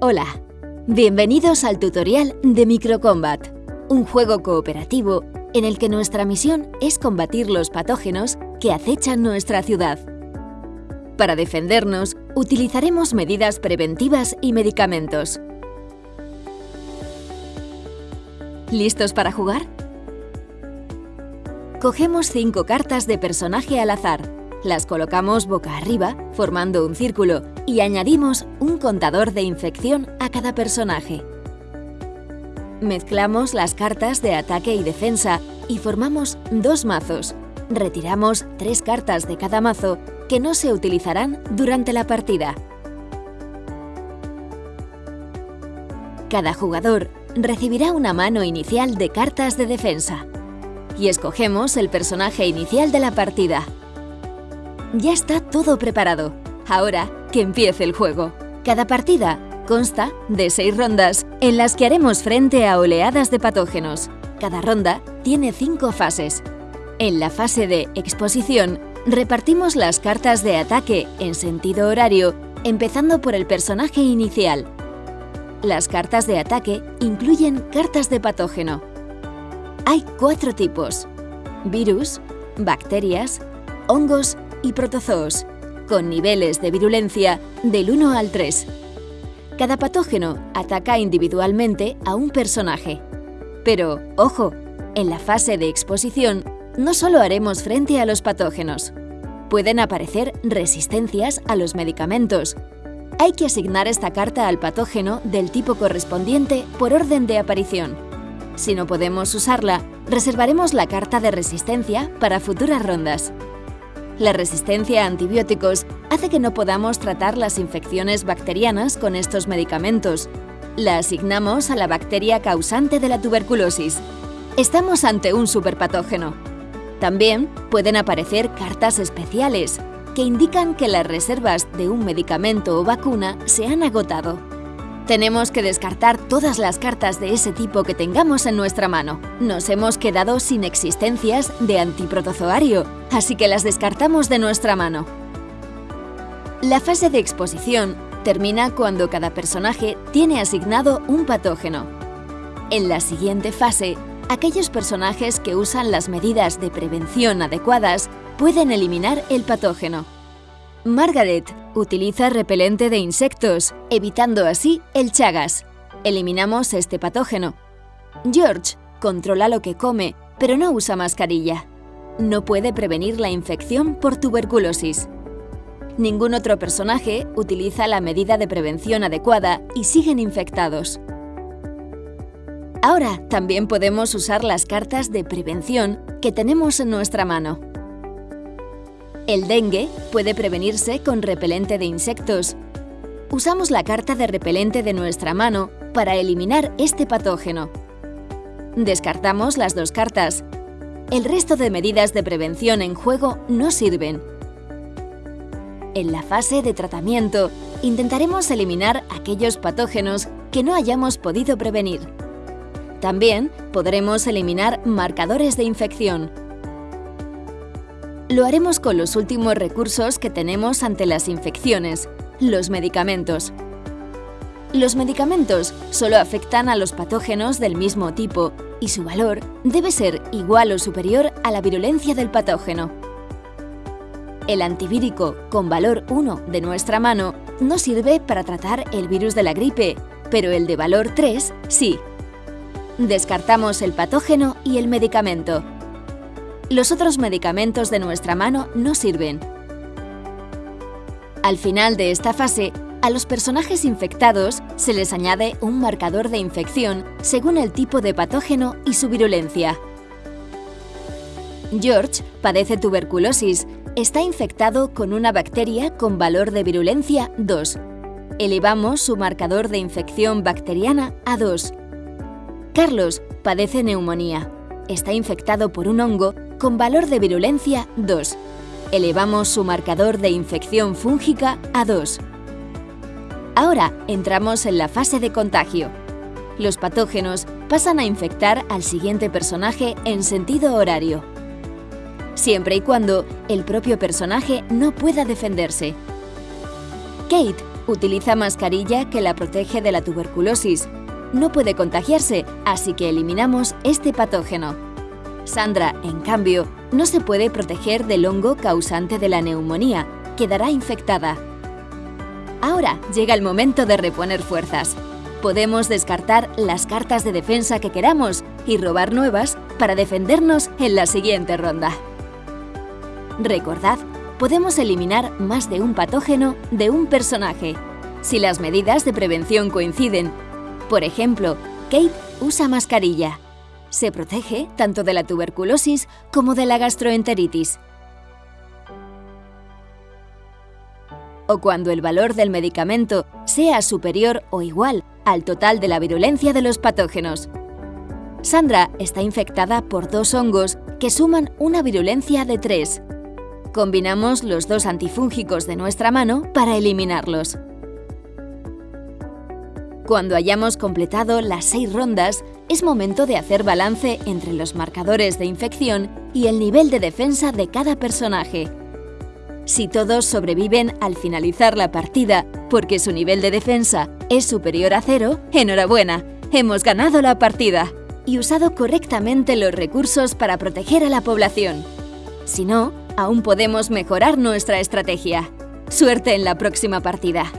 Hola, bienvenidos al tutorial de Microcombat, un juego cooperativo en el que nuestra misión es combatir los patógenos que acechan nuestra ciudad. Para defendernos, utilizaremos medidas preventivas y medicamentos. ¿Listos para jugar? Cogemos cinco cartas de personaje al azar las colocamos boca arriba, formando un círculo, y añadimos un contador de infección a cada personaje. Mezclamos las cartas de ataque y defensa y formamos dos mazos. Retiramos tres cartas de cada mazo que no se utilizarán durante la partida. Cada jugador recibirá una mano inicial de cartas de defensa. Y escogemos el personaje inicial de la partida. Ya está todo preparado. Ahora que empiece el juego. Cada partida consta de seis rondas en las que haremos frente a oleadas de patógenos. Cada ronda tiene cinco fases. En la fase de exposición, repartimos las cartas de ataque en sentido horario, empezando por el personaje inicial. Las cartas de ataque incluyen cartas de patógeno. Hay cuatro tipos. Virus, bacterias, hongos y protozoos, con niveles de virulencia del 1 al 3. Cada patógeno ataca individualmente a un personaje. Pero, ojo, en la fase de exposición no solo haremos frente a los patógenos. Pueden aparecer resistencias a los medicamentos. Hay que asignar esta carta al patógeno del tipo correspondiente por orden de aparición. Si no podemos usarla, reservaremos la carta de resistencia para futuras rondas. La resistencia a antibióticos hace que no podamos tratar las infecciones bacterianas con estos medicamentos. La asignamos a la bacteria causante de la tuberculosis. Estamos ante un superpatógeno. También pueden aparecer cartas especiales, que indican que las reservas de un medicamento o vacuna se han agotado. Tenemos que descartar todas las cartas de ese tipo que tengamos en nuestra mano. Nos hemos quedado sin existencias de antiprotozoario, así que las descartamos de nuestra mano. La fase de exposición termina cuando cada personaje tiene asignado un patógeno. En la siguiente fase, aquellos personajes que usan las medidas de prevención adecuadas pueden eliminar el patógeno. Margaret utiliza repelente de insectos, evitando así el chagas. Eliminamos este patógeno. George controla lo que come, pero no usa mascarilla. No puede prevenir la infección por tuberculosis. Ningún otro personaje utiliza la medida de prevención adecuada y siguen infectados. Ahora también podemos usar las cartas de prevención que tenemos en nuestra mano. El dengue puede prevenirse con repelente de insectos. Usamos la carta de repelente de nuestra mano para eliminar este patógeno. Descartamos las dos cartas. El resto de medidas de prevención en juego no sirven. En la fase de tratamiento, intentaremos eliminar aquellos patógenos que no hayamos podido prevenir. También podremos eliminar marcadores de infección, lo haremos con los últimos recursos que tenemos ante las infecciones, los medicamentos. Los medicamentos solo afectan a los patógenos del mismo tipo y su valor debe ser igual o superior a la virulencia del patógeno. El antivírico con valor 1 de nuestra mano no sirve para tratar el virus de la gripe, pero el de valor 3 sí. Descartamos el patógeno y el medicamento. Los otros medicamentos de nuestra mano no sirven. Al final de esta fase, a los personajes infectados se les añade un marcador de infección según el tipo de patógeno y su virulencia. George padece tuberculosis, está infectado con una bacteria con valor de virulencia 2. Elevamos su marcador de infección bacteriana a 2. Carlos padece neumonía, está infectado por un hongo con valor de virulencia 2. Elevamos su marcador de infección fúngica a 2. Ahora entramos en la fase de contagio. Los patógenos pasan a infectar al siguiente personaje en sentido horario. Siempre y cuando el propio personaje no pueda defenderse. Kate Utiliza mascarilla que la protege de la tuberculosis. No puede contagiarse, así que eliminamos este patógeno. Sandra, en cambio, no se puede proteger del hongo causante de la neumonía, quedará infectada. Ahora llega el momento de reponer fuerzas. Podemos descartar las cartas de defensa que queramos y robar nuevas para defendernos en la siguiente ronda. Recordad, podemos eliminar más de un patógeno de un personaje, si las medidas de prevención coinciden. Por ejemplo, Kate usa mascarilla. Se protege tanto de la tuberculosis como de la gastroenteritis. O cuando el valor del medicamento sea superior o igual al total de la virulencia de los patógenos. Sandra está infectada por dos hongos que suman una virulencia de 3. Combinamos los dos antifúngicos de nuestra mano para eliminarlos. Cuando hayamos completado las seis rondas, es momento de hacer balance entre los marcadores de infección y el nivel de defensa de cada personaje. Si todos sobreviven al finalizar la partida porque su nivel de defensa es superior a cero, enhorabuena, hemos ganado la partida y usado correctamente los recursos para proteger a la población. Si no, aún podemos mejorar nuestra estrategia. Suerte en la próxima partida.